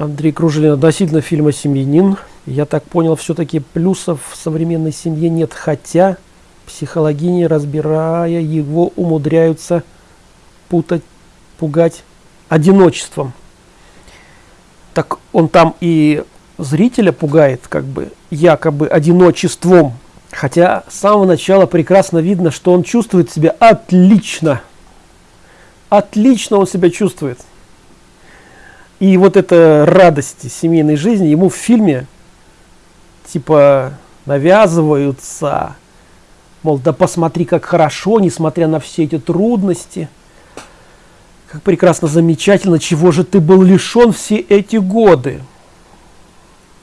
Андрей Кружелин относительно фильма «Семьянин». Я так понял, все-таки плюсов в современной семье нет, хотя психологини, разбирая его, умудряются путать, пугать одиночеством. Так он там и зрителя пугает, как бы, якобы одиночеством. Хотя с самого начала прекрасно видно, что он чувствует себя отлично. Отлично он себя чувствует. И вот эта радость семейной жизни ему в фильме типа навязываются. Мол, да посмотри, как хорошо, несмотря на все эти трудности. Как прекрасно, замечательно, чего же ты был лишен все эти годы.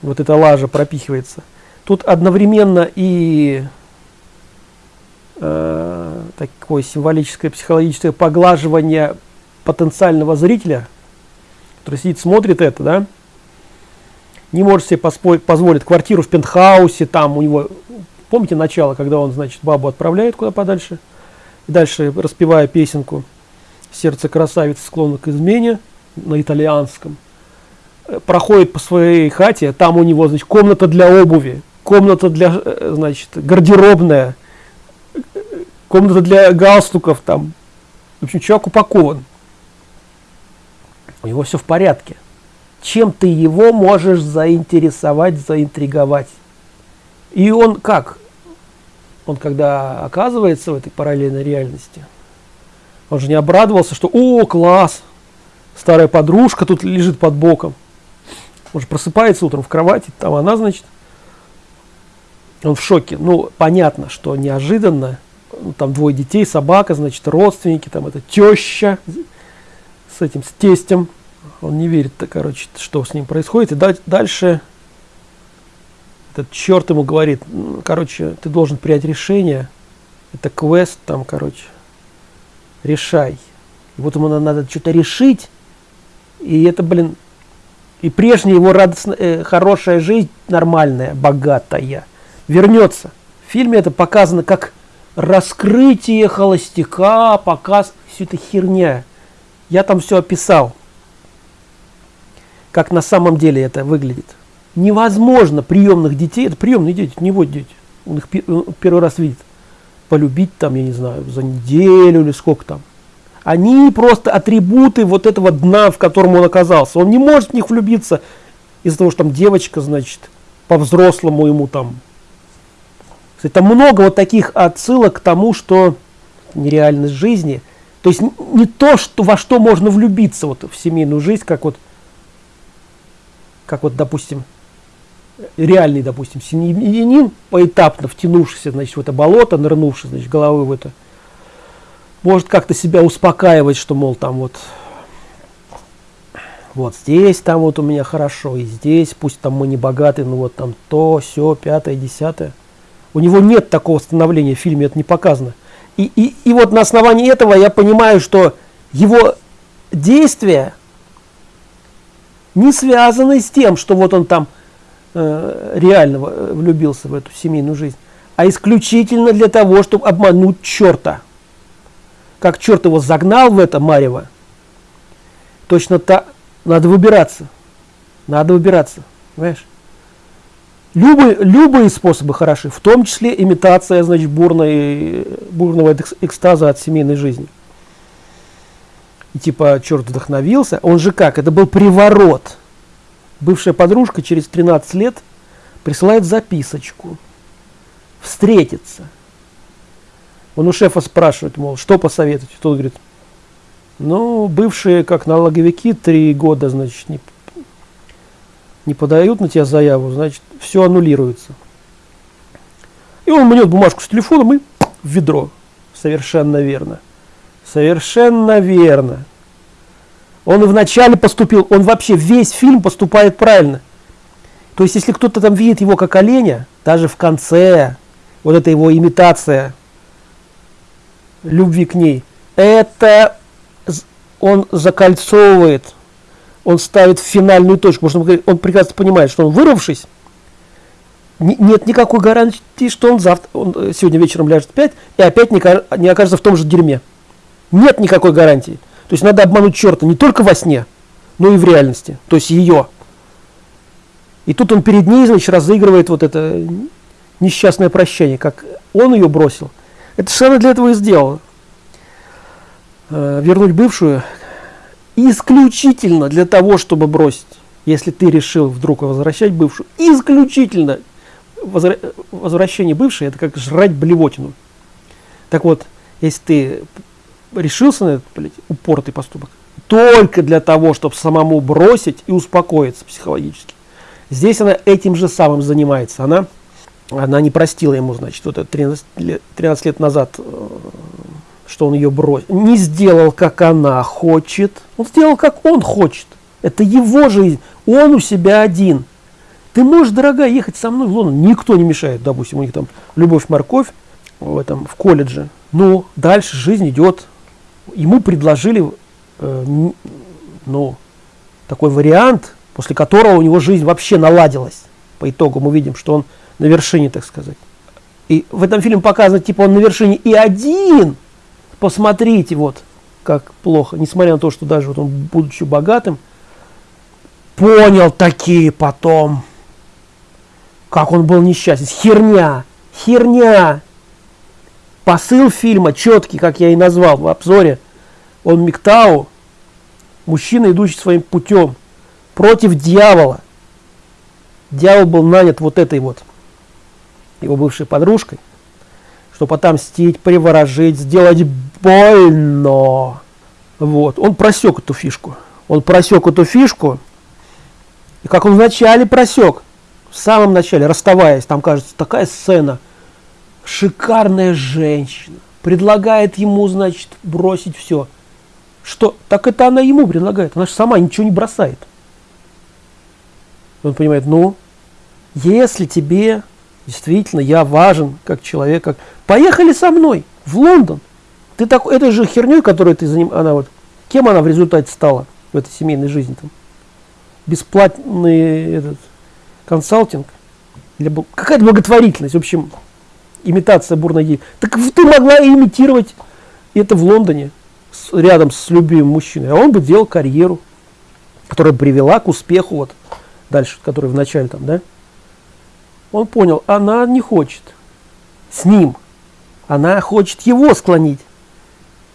Вот эта лажа пропихивается. Тут одновременно и э, такое символическое психологическое поглаживание потенциального зрителя, который сидит, смотрит это, да, не может себе позволить квартиру в пентхаусе, там у него, помните начало, когда он, значит, бабу отправляет куда подальше, и дальше распевая песенку «Сердце красавицы склонно к измене» на итальянском, э, проходит по своей хате, там у него, значит, комната для обуви, комната для, э, значит, гардеробная, комната для галстуков там. В общем, человек упакован. У него все в порядке. Чем ты его можешь заинтересовать, заинтриговать? И он как? Он когда оказывается в этой параллельной реальности, он же не обрадовался, что «О, класс! Старая подружка тут лежит под боком». Он же просыпается утром в кровати, там она, значит, он в шоке. Ну, понятно, что неожиданно. Ну, там двое детей, собака, значит, родственники, там это теща с этим, с тестем. Он не верит, короче, что с ним происходит. И дальше этот черт ему говорит, короче, ты должен принять решение. Это квест там, короче, решай. И вот ему надо что-то решить. И это, блин, и прежняя его радостная, э, хорошая жизнь, нормальная, богатая – вернется. В фильме это показано как раскрытие холостяка, показ, все это херня. Я там все описал, как на самом деле это выглядит. Невозможно приемных детей, это приемные дети, не вот дети, он их первый раз видит, полюбить там, я не знаю, за неделю или сколько там. Они просто атрибуты вот этого дна, в котором он оказался. Он не может в них влюбиться из-за того, что там девочка, значит, по-взрослому ему там кстати, там много вот таких отсылок к тому, что нереальность жизни. То есть не то, что, во что можно влюбиться вот, в семейную жизнь, как вот, как вот, допустим, реальный, допустим, семьянин, поэтапно втянувшийся, значит, в это болото, нырнувший, значит, головой в это, может как-то себя успокаивать, что, мол, там вот, вот здесь там вот у меня хорошо, и здесь, пусть там мы не богаты, но вот там то, все, пятое, десятое. У него нет такого становления в фильме, это не показано. И, и, и вот на основании этого я понимаю, что его действия не связаны с тем, что вот он там э, реально э, влюбился в эту семейную жизнь, а исключительно для того, чтобы обмануть черта. Как черт его загнал в это Марево, точно так надо выбираться. Надо выбираться. Понимаешь? Любые, любые способы хороши, в том числе имитация значит, бурной, бурного экстаза от семейной жизни. И типа черт вдохновился, он же как, это был приворот. Бывшая подружка через 13 лет присылает записочку, встретиться. Он у шефа спрашивает, мол, что посоветовать? Тот говорит, ну, бывшие как налоговики три года, значит, не не подают на тебя заяву, значит, все аннулируется. И он мнет бумажку с телефоном и в ведро. Совершенно верно. Совершенно верно. Он вначале поступил, он вообще весь фильм поступает правильно. То есть, если кто-то там видит его как оленя, даже в конце, вот эта его имитация любви к ней, это он закольцовывает он ставит финальную точку, потому что он прекрасно понимает, что он вырвавшись, нет никакой гарантии, что он завтра, он э, сегодня вечером ляжет опять и опять не окажется в том же дерьме. Нет никакой гарантии. То есть надо обмануть черта не только во сне, но и в реальности. То есть ее. И тут он перед ней, значит, разыгрывает вот это несчастное прощение, как он ее бросил. Это что она для этого и сделала. Э, вернуть бывшую исключительно для того, чтобы бросить. Если ты решил вдруг возвращать бывшую, исключительно возвра возвращение бывшей, это как жрать блевотину. Так вот, если ты решился на этот блядь, упоротый поступок, только для того, чтобы самому бросить и успокоиться психологически. Здесь она этим же самым занимается. Она, она не простила ему, значит, вот это 13 лет, 13 лет назад, э, что он ее бросил. Не сделал, как она хочет. Он сделал, как он хочет. Это его жизнь. Он у себя один. Ты можешь, дорогая, ехать со мной в Лондон. Никто не мешает, допустим, у них там любовь-морковь в этом, в колледже. Но дальше жизнь идет. Ему предложили, э, ну, такой вариант, после которого у него жизнь вообще наладилась. По итогу мы видим, что он на вершине, так сказать. И в этом фильме показано, типа, он на вершине и один. Посмотрите, вот, как плохо. Несмотря на то, что даже вот он, будучи богатым, понял такие потом, как он был несчастен. Херня, херня. Посыл фильма четкий, как я и назвал в обзоре. Он Миктау, мужчина, идущий своим путем против дьявола. Дьявол был нанят вот этой вот его бывшей подружкой, чтобы отомстить, приворожить, сделать больно. Вот, он просек эту фишку. Он просек эту фишку, и как он вначале просек, в самом начале, расставаясь, там кажется такая сцена, шикарная женщина, предлагает ему, значит, бросить все. Что? Так это она ему предлагает, она же сама ничего не бросает он понимает, ну, если тебе действительно я важен как человек, как поехали со мной в Лондон. Ты так этой же херней, которой ты заним, она вот, кем она в результате стала в этой семейной жизни там? Бесплатный этот консалтинг, какая-то благотворительность, в общем, имитация бурной Так ты могла имитировать это в Лондоне, с, рядом с любимым мужчиной, а он бы делал карьеру, которая привела к успеху вот дальше, который в начале там, да, он понял, она не хочет с ним, она хочет его склонить.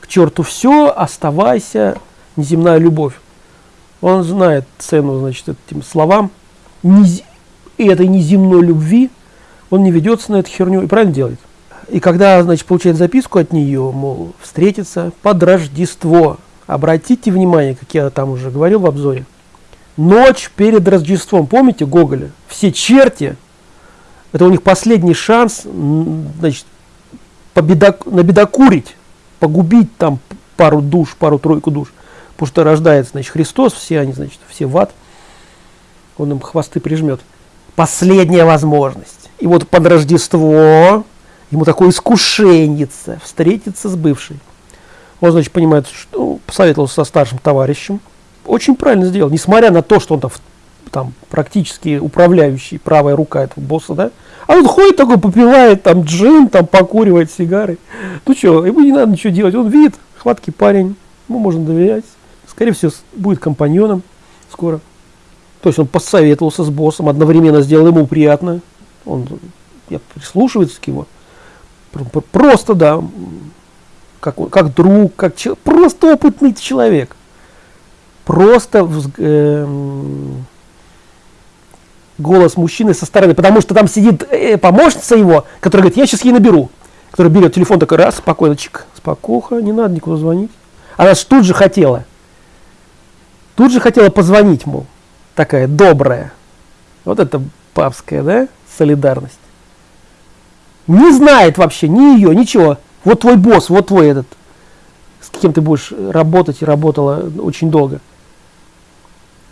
К черту все, оставайся, неземная любовь. Он знает цену, значит, этим словам, и этой неземной любви, он не ведется на эту херню и правильно делает. И когда, значит, получает записку от нее, мол, встретиться под Рождество, обратите внимание, как я там уже говорил в обзоре, Ночь перед Рождеством. Помните Гоголя? Все черти. Это у них последний шанс значит, победок, набедокурить, погубить там пару душ, пару-тройку душ. Потому что рождается значит, Христос, все они, значит, все в ад. Он им хвосты прижмет. Последняя возможность. И вот под Рождество ему такое искушение встретиться с бывшей. Он, значит, понимает, что посоветовался со старшим товарищем – очень правильно сделал, несмотря на то, что он там, там практически управляющий, правая рука этого босса, да, а он ходит такой, попивает там джин, там покуривает сигары. Ну что, ему не надо ничего делать, он видит, хваткий парень, ему можно доверять, скорее всего, будет компаньоном скоро. То есть он посоветовался с боссом, одновременно сделал ему приятно, он я, прислушивается к его. Просто, да, как, как друг, как просто опытный человек просто э, голос мужчины со стороны, потому что там сидит э, помощница его, которая говорит, я сейчас ей наберу, которая берет телефон такой раз, спокойно, чик, спокуха, не надо никуда звонить. Она же тут же хотела, тут же хотела позвонить, мол, такая добрая. Вот это папская, да, солидарность. Не знает вообще ни ее, ничего. Вот твой босс, вот твой этот, с кем ты будешь работать и работала очень долго.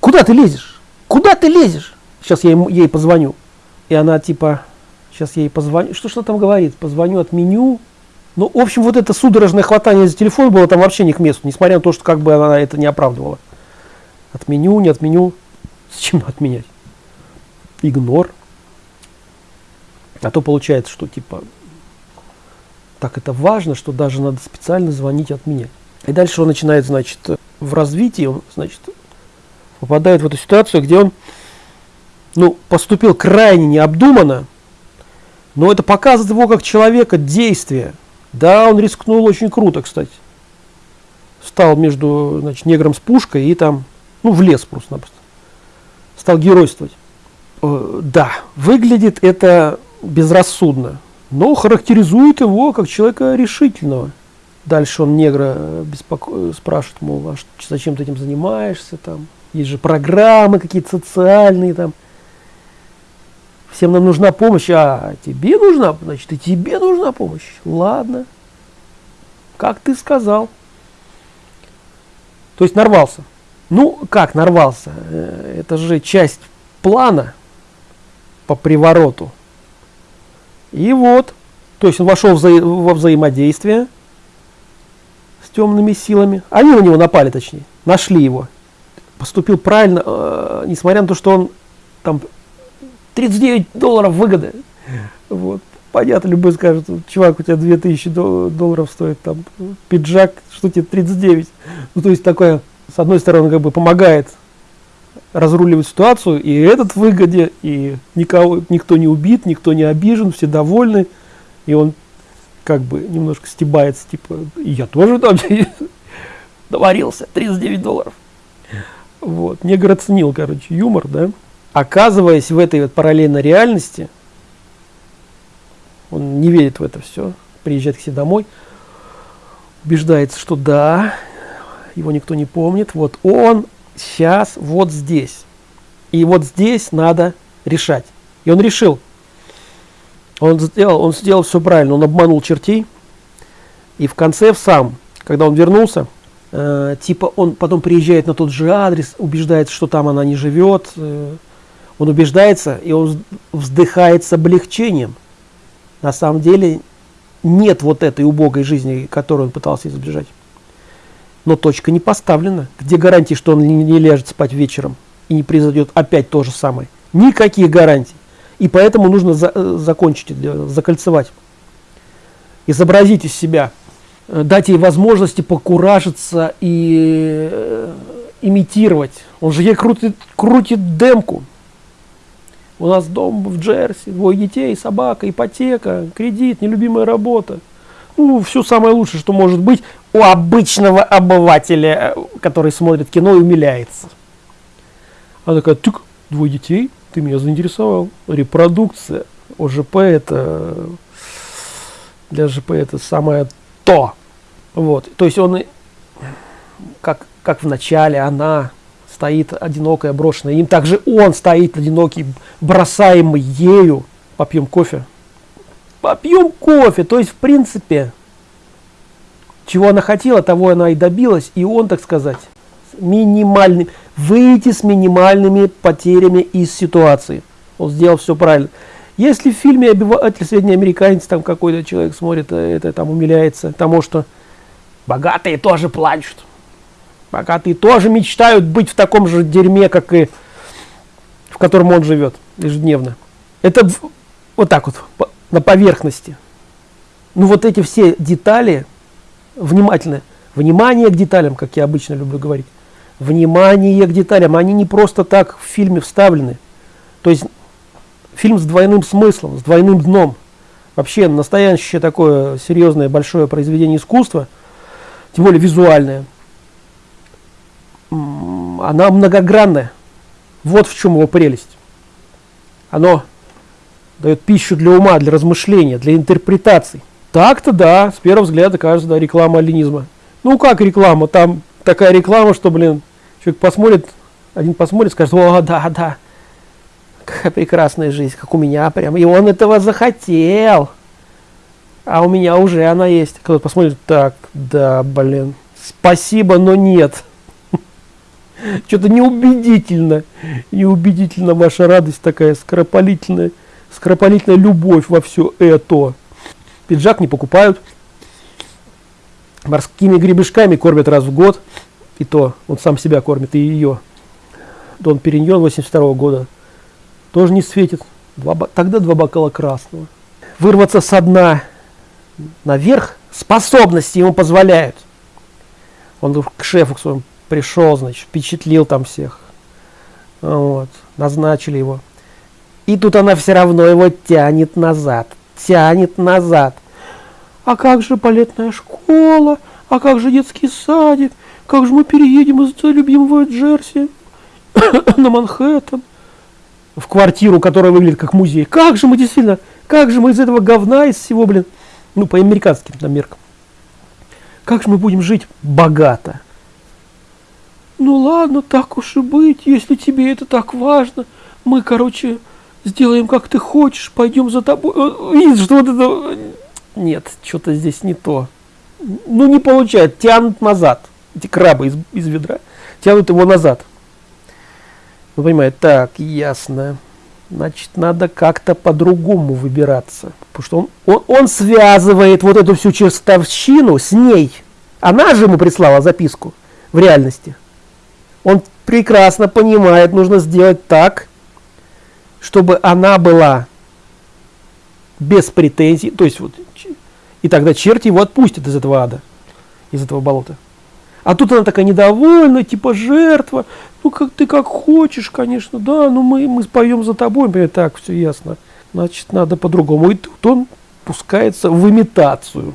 Куда ты лезешь? Куда ты лезешь? Сейчас я ему, ей позвоню. И она типа, сейчас я ей позвоню. Что что там говорит? Позвоню, отменю. Ну, в общем, вот это судорожное хватание за телефон было там вообще не к месту, несмотря на то, что как бы она это не оправдывала. Отменю, не отменю. Зачем отменять? Игнор. А то получается, что типа так это важно, что даже надо специально звонить отменять. И дальше он начинает, значит, в развитии, он, значит, попадает в эту ситуацию, где он ну, поступил крайне необдуманно, но это показывает его как человека действия. Да, он рискнул очень круто, кстати. Стал между значит, негром с пушкой и там, ну, в лес просто-напросто. Стал геройствовать. Э, да, выглядит это безрассудно, но характеризует его как человека решительного. Дальше он негра беспоко... спрашивает, мол, а зачем ты этим занимаешься, там, есть же программы какие-то социальные, там, всем нам нужна помощь, а тебе нужна, значит, и тебе нужна помощь. Ладно, как ты сказал. То есть нарвался. Ну, как нарвался? Э, это же часть плана по привороту. И вот, то есть он вошел вза во взаимодействие с темными силами. Они на него напали, точнее, нашли его. Поступил правильно, э, несмотря на то, что он там 39 долларов выгоды. Вот. Понятно, любой скажет, чувак, у тебя 2000 долларов стоит там пиджак, что тебе 39. Ну, то есть такое, с одной стороны, как бы помогает разруливать ситуацию, и этот в выгоде, и никого, никто не убит, никто не обижен, все довольны, и он как бы немножко стебается, типа, я тоже там доварился, 39 долларов. Вот, негр оценил, короче, юмор, да. Оказываясь в этой вот параллельной реальности, он не верит в это все, приезжает к себе домой, убеждается, что да, его никто не помнит, вот он сейчас вот здесь. И вот здесь надо решать. И он решил. Он сделал, он сделал все правильно, он обманул чертей. И в конце в сам, когда он вернулся, э, типа он потом приезжает на тот же адрес, убеждается, что там она не живет, э, он убеждается и он вздыхает с облегчением. На самом деле нет вот этой убогой жизни, которую он пытался избежать. Но точка не поставлена. Где гарантии, что он не, ляжет спать вечером и не произойдет опять то же самое? Никаких гарантий. И поэтому нужно за, э, закончить, закольцевать. Изобразить из себя, э, дать ей возможности покуражиться и э, имитировать. Он же ей крутит, крутит демку. У нас дом в Джерси, двое детей, собака, ипотека, кредит, нелюбимая работа. Ну, все самое лучшее, что может быть у обычного обывателя, который смотрит кино и умиляется. Она такая, тык, двое детей, ты меня заинтересовал. Репродукция. ОЖП это, для ЖП это самое то. Вот, то есть он, как, как в начале, она стоит одинокая, брошенная. Им также он стоит одинокий, бросаемый ею. Попьем кофе. Попьем кофе. То есть, в принципе, чего она хотела, того она и добилась. И он, так сказать, минимальный, выйти с минимальными потерями из ситуации. Он сделал все правильно. Если в фильме «Обиватель среднеамериканец» там какой-то человек смотрит, э, это там умиляется тому, что богатые тоже плачут богатые тоже мечтают быть в таком же дерьме, как и в котором он живет ежедневно. Это вот так вот, на поверхности. Ну вот эти все детали, внимательно, внимание к деталям, как я обычно люблю говорить, внимание к деталям, они не просто так в фильме вставлены. То есть фильм с двойным смыслом, с двойным дном. Вообще настоящее такое серьезное большое произведение искусства, тем более визуальное, она многогранная. Вот в чем его прелесть. Оно дает пищу для ума, для размышления, для интерпретаций. Так-то да, с первого взгляда кажется, да, реклама алинизма. Ну как реклама? Там такая реклама, что, блин, человек посмотрит, один посмотрит, скажет, о, да, да, какая прекрасная жизнь, как у меня прям. И он этого захотел. А у меня уже она есть. Кто-то посмотрит, так, да, блин, спасибо, но нет. Что-то неубедительно. Неубедительно ваша радость такая скоропалительная. Скоропалительная любовь во все это. Пиджак не покупают. Морскими гребешками кормят раз в год. И то он сам себя кормит, и ее. Дон Периньон 82 -го года. Тоже не светит. Два, тогда два бокала красного. Вырваться со дна наверх способности ему позволяют. Он к шефу к своему пришел, значит, впечатлил там всех. Вот, назначили его. И тут она все равно его тянет назад, тянет назад. А как же балетная школа? А как же детский садик? Как же мы переедем из любимого Джерси на Манхэттен? В квартиру, которая выглядит как музей. Как же мы действительно, как же мы из этого говна, из всего, блин, ну, по американским там меркам. Как же мы будем жить богато? Ну ладно, так уж и быть, если тебе это так важно. Мы, короче, сделаем как ты хочешь, пойдем за тобой. Видишь, что вот это... Нет, что-то здесь не то. Ну не получается, тянут назад. Эти крабы из, из ведра тянут его назад. Вы понимаете, так, ясно. Значит, надо как-то по-другому выбираться. Потому что он, он, он связывает вот эту всю чертовщину с ней. Она же ему прислала записку в реальности. Он прекрасно понимает, нужно сделать так, чтобы она была без претензий, то есть вот, и тогда черти его отпустят из этого ада, из этого болота. А тут она такая недовольна, типа жертва, ну как ты как хочешь, конечно, да, ну мы, мы споем за тобой, например, так, все ясно, значит, надо по-другому. И тут он пускается в имитацию.